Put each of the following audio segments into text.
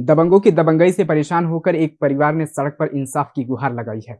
दबंगों की दबंगई से परेशान होकर एक परिवार ने सड़क पर इंसाफ की गुहार लगाई है।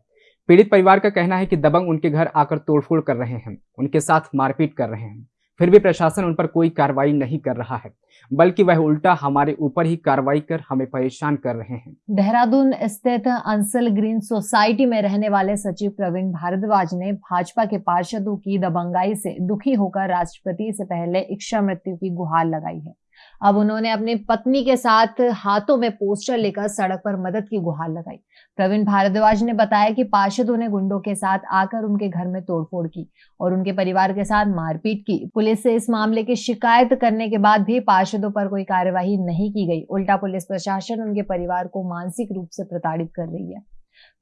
पीड़ित परिवार का कहना है कि दबंग उनके घर आकर तोड़फोड़ कर रहे हैं, उनके साथ मारपीट कर रहे हैं। फिर भी प्रशासन उन पर कोई कार्रवाई नहीं कर रहा है, बल्कि वह उल्टा हमारे ऊपर ही कार्रवाई कर हमें परेशान कर रहे हैं। देहरादून स्थित अंसल ग्रीन सोसाइटी में रहने वाले सचिव प्रवीण भारद्वाज ने भाजपा के पार्षदों की दबंगाई से दुखी होकर राष्ट्रपति से पहले इच्छा मृत्यु की गुहार लगाई है। अब उन्होंने अपनी पत्नी के साथ हाथों में पोस्टर लेकर सड़क पर मदद की गुहार लगाई। प्रवीण भारद्वाज ने बताया कि पार्षदों ने गुंडों के साथ आकर उनके घर में तोड़फोड़ की और उनके परिवार के साथ मारपीट की। पुलिस से इस मामले की शिकायत करने के बाद भी पार्षदों पर कोई कार्यवाही नहीं की गई। उल्टा पुलिस प्रशासन उनके परिवार को मानसिक रूप से प्रताड़ित कर रही है।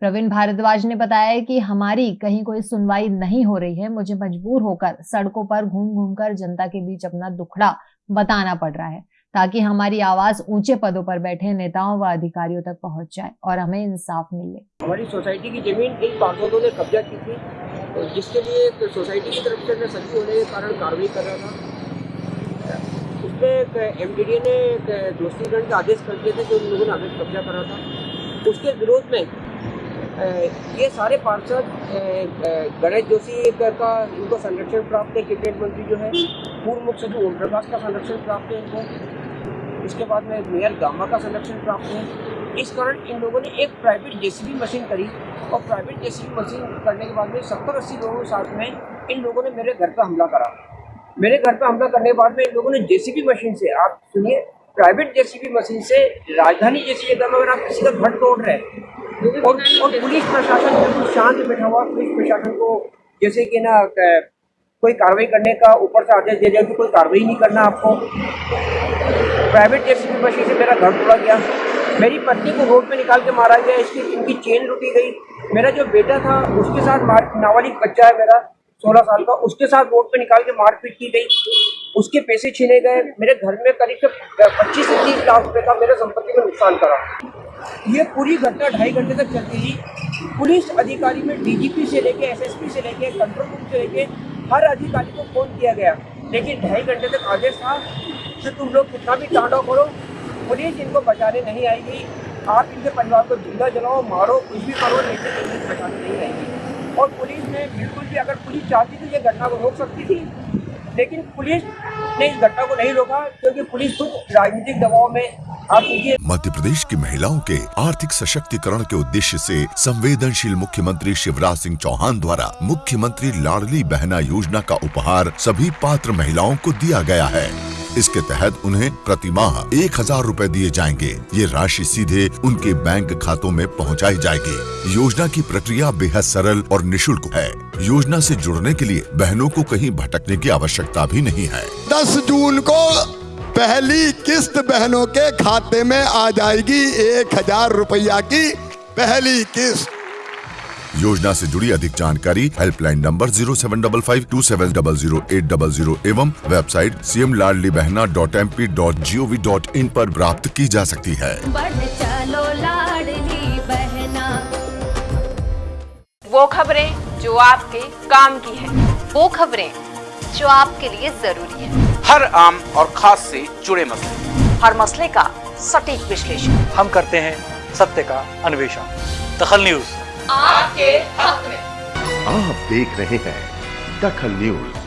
प्रवीण भारद्वाज ने बताया कि हमारी कहीं कोई सुनवाई नहीं हो रही है। मुझे मजबूर होकर सड़कों पर घूम घूम कर जनता के बीच अपना दुखड़ा बताना पड़ रहा है, ताकि हमारी आवाज़ ऊँचे पदों पर बैठे, नेताओं व अधिकारियों तक पहुँच जाए और हमें इंसाफ मिले। हमारी सोसाइटी की ज़मीन कई पार्षदों ने कब्जा की थी, और जिसके लिए तो सोसाइटी की तरफ़ से मैं सभी होने के कारण कार्रवाई कर रहा था। उसमें एम ने दोस्ती दंड के आदेश कर दिए थे जो उन लोगों ने आदेश कब्जा करा था। उसके विरोध में ये सारे पार्षद गणेश जोशी का इनको संरक्षण प्राप्त है क्रिकेट मंत्री जो है। पूर्व मुख्य सचिव ओम प्रकाश का संरक्षण प्राप्त है इनको इसके बाद में मेयर गामा का संरक्षण प्राप्त है इस कारण इन लोगों ने एक प्राइवेट जेसीबी मशीन करी और प्राइवेट जेसीबी मशीन करने के बाद में सत्तर अस्सी लोगों के साथ में इन लोगों ने मेरे घर पर हमला करा। मेरे घर पर हमला करने के बाद में इन लोगों ने जेसीबी मशीन से आप सुनिए प्राइवेट जेसीबी मशीन से राजधानी जेसीबी एकदम अगर आप किसी का घर तोड़ रहे और, और पुलिस प्रशासन बिल्कुल शांत बैठा हुआ पुलिस प्रशासन को जैसे कि ना कोई कार्रवाई करने का ऊपर से आदेश दे दिया कि कोई कार्रवाई नहीं करना आपको। प्राइवेट जेसीबी मशीन से मेरा घर तोड़ा गया। मेरी पत्नी को रोड पे निकाल के मारा गया, इसकी, इनकी चेन लुटी गई। मेरा जो बेटा था, उसके साथ मार, नाबालिग बच्चा है मेरा, सोलह साल का, उसके साथ रोड पे निकाल के मारपीट की गई। उसके पैसे छीने गए। मेरे घर में करीब से पच्चीस से तीस लाख रुपये का मेरे संपत्ति में नुकसान करा। ये पूरी घटना ढाई घंटे तक चलती थी पुलिस अधिकारी में डीजीपी से लेके एसएसपी से लेके कंट्रोल रूम से लेके हर अधिकारी को फ़ोन किया गया। लेकिन ढाई घंटे तक आदेश था कि तुम लोग कितना भी टाँडा करो, पुलिस इनको बचाने नहीं आएगी। आप इनके परिवार को ज़िंदा जलाओ, मारो, कुछ भी करो, लेकिन पुलिस बचाने नहीं आएगी। और पुलिस ने बिल्कुल भी अगर पुलिस चाहती तो ये घटना को रोक सकती थी, लेकिन पुलिस ने इस घटना को नहीं रोका, क्योंकि पुलिस खुद राजनीतिक दबाव में मध्य प्रदेश की महिलाओं के आर्थिक सशक्तिकरण के उद्देश्य से संवेदनशील मुख्यमंत्री शिवराज सिंह चौहान द्वारा मुख्यमंत्री लाडली बहना योजना का उपहार सभी पात्र महिलाओं को दिया गया है। इसके तहत उन्हें प्रति माह एक हज़ार रूपए दिए जाएँगे। ये राशि सीधे उनके बैंक खातों में पहुंचाई जाएगी। योजना की प्रक्रिया बेहद सरल और निशुल्क है। योजना से जुड़ने के लिए बहनों को कहीं भटकने की आवश्यकता भी नहीं है। दस जून को पहली किस्त बहनों के खाते में आ जाएगी एक हज़ार रुपया की पहली किस्त। योजना से जुड़ी अधिक जानकारी helpline number zero seven double five two seven double zero eight double zero एवं website C M Ladli Behna dot M P dot G O V dot in आरोप प्राप्त की जा सकती है। चलो बहना। वो खबरें जो आपके काम की है। वो खबरें जो आपके लिए ज़रूरी है। हर आम और खास से जुड़े मसले। हर मसले का सटीक विश्लेषण। हम करते हैं सत्य का अन्वेषण। दखल न्यूज़। आपके हक में। आप देख रहे हैं दखल न्यूज़।